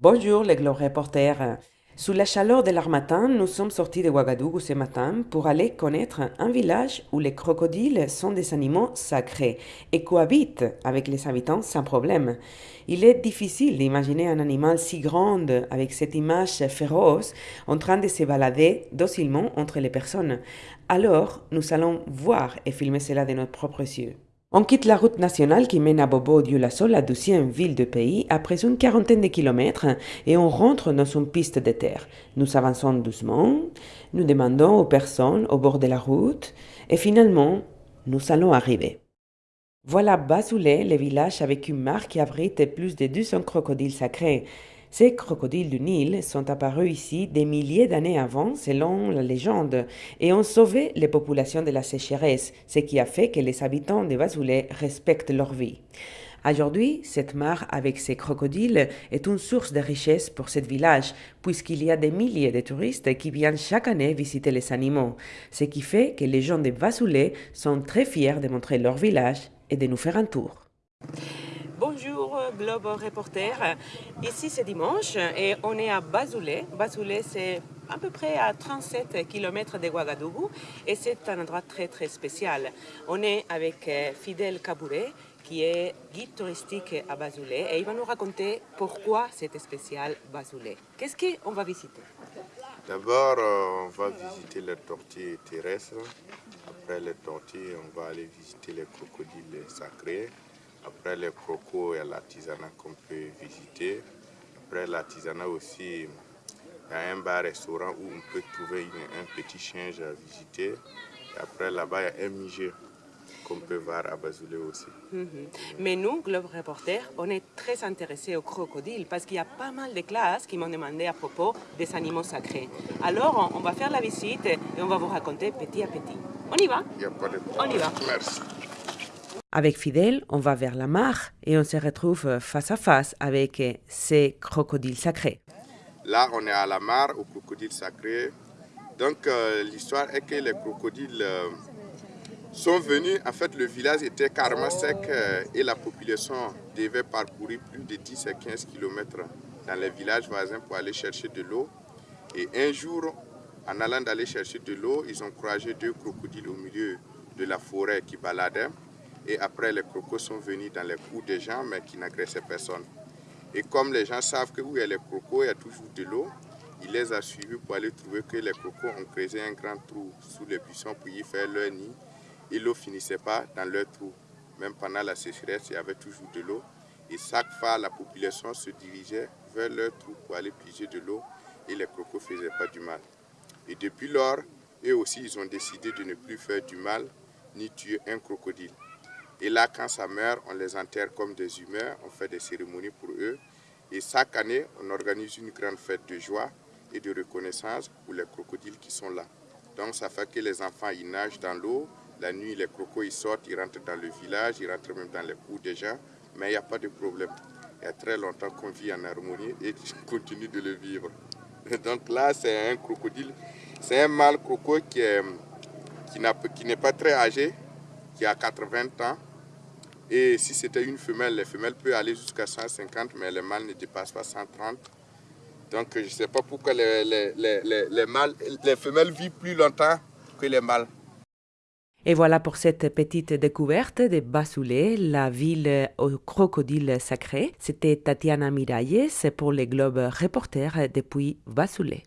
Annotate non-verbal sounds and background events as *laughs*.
Bonjour les Globe Reporters. Sous la chaleur de l'armatan, nous sommes sortis de Ouagadougou ce matin pour aller connaître un village où les crocodiles sont des animaux sacrés et cohabitent avec les habitants sans problème. Il est difficile d'imaginer un animal si grand avec cette image féroce en train de se balader docilement entre les personnes. Alors, nous allons voir et filmer cela de notre propres yeux. On quitte la route nationale qui mène à Bobo Dioulasso, la douzième ville du pays, après une quarantaine de kilomètres et on rentre dans une piste de terre. Nous avançons doucement, nous demandons aux personnes au bord de la route et finalement, nous allons arriver. Voilà Basoulé, le village avec une mare qui abrite plus de 200 crocodiles sacrés. Ces crocodiles du Nil sont apparus ici des milliers d'années avant, selon la légende, et ont sauvé les populations de la sécheresse, ce qui a fait que les habitants de Bazoulé respectent leur vie. Aujourd'hui, cette mare avec ses crocodiles est une source de richesse pour ce village, puisqu'il y a des milliers de touristes qui viennent chaque année visiter les animaux, ce qui fait que les gens de Bazoulé sont très fiers de montrer leur village et de nous faire un tour. Bonjour Globe Reporter, ici c'est dimanche et on est à Bazoulé. Bazoulé c'est à peu près à 37 km de Ouagadougou et c'est un endroit très très spécial. On est avec Fidel Kabouré qui est guide touristique à Bazoulé et il va nous raconter pourquoi c'est spécial Bazoulé. Qu'est-ce qu'on va visiter? D'abord, on va visiter les tortues terrestres. Après les tortues, on va aller visiter les crocodiles sacrés. Après les crocos, il y a l'artisanat qu'on peut visiter. Après l'artisanat aussi, il y a un bar-restaurant où on peut trouver une, un petit change à visiter. Et après là-bas, il y a un musée qu'on peut voir à Bazoulé aussi. Mm -hmm. Mais nous, Globe Reporter, on est très intéressés aux crocodiles parce qu'il y a pas mal de classes qui m'ont demandé à propos des animaux sacrés. Alors, on, on, va faire la visite et on va vous raconter petit à petit. On y va? Il n'y a pas de On y va. Merci. Avec Fidèle, on va vers la mare et on se retrouve face à face avec ces crocodiles sacrés. Là, on est à la mare, aux crocodiles sacrés. Donc, euh, l'histoire est que les crocodiles euh, sont venus. En fait, le village était carrément sec euh, et la population devait parcourir plus de 10 à 15 km dans les villages voisins pour aller chercher de l'eau. Et un jour, en allant d'aller chercher de l'eau, ils ont croisé deux crocodiles au milieu de la forêt qui baladaient. Et après, les crocos sont venus dans les coups des gens, mais qui n'agressaient personne. Et comme les gens savent que où il y a les crocos, il y a toujours de l'eau, il les a suivis pour aller trouver que les crocos ont creusé un grand trou sous les buissons pour y faire leur nid. Et l'eau finissait pas dans leur trou. Même pendant la sécheresse, il y avait toujours de l'eau. Et chaque fois, la population se dirigeait vers leur trou pour aller piger de l'eau. Et les crocos ne faisaient pas du mal. Et depuis lors, eux aussi, ils ont décidé de ne plus faire du mal ni tuer un crocodile. Et là, quand ça meurt, on les enterre comme des humains, on fait des cérémonies pour eux. Et chaque année, on organise une grande fête de joie et de reconnaissance pour les crocodiles qui sont là. Donc ça fait que les enfants, ils nagent dans l'eau. La nuit, les crocos, ils sortent, ils rentrent dans le village, ils rentrent même dans les cours des gens. Mais il n'y a pas de problème. Il y a très longtemps qu'on vit en harmonie et *laughs* on continue de le vivre. *laughs* Donc là, c'est un crocodile. C'est un mâle croco qui n'est qui n'est pas très âgé, qui a 80 ans. Et si c'était une femelle, les femelles peuvent aller jusqu'à 150, mais les mâles ne dépassent pas 130. Donc je ne sais pas pourquoi les, les, les, les, les femelles vivent plus longtemps que les mâles. Et voilà pour cette petite découverte de Basoulé, la ville aux crocodiles sacrés. C'était Tatiana Miralles pour les Globes Reporters depuis Basoulé.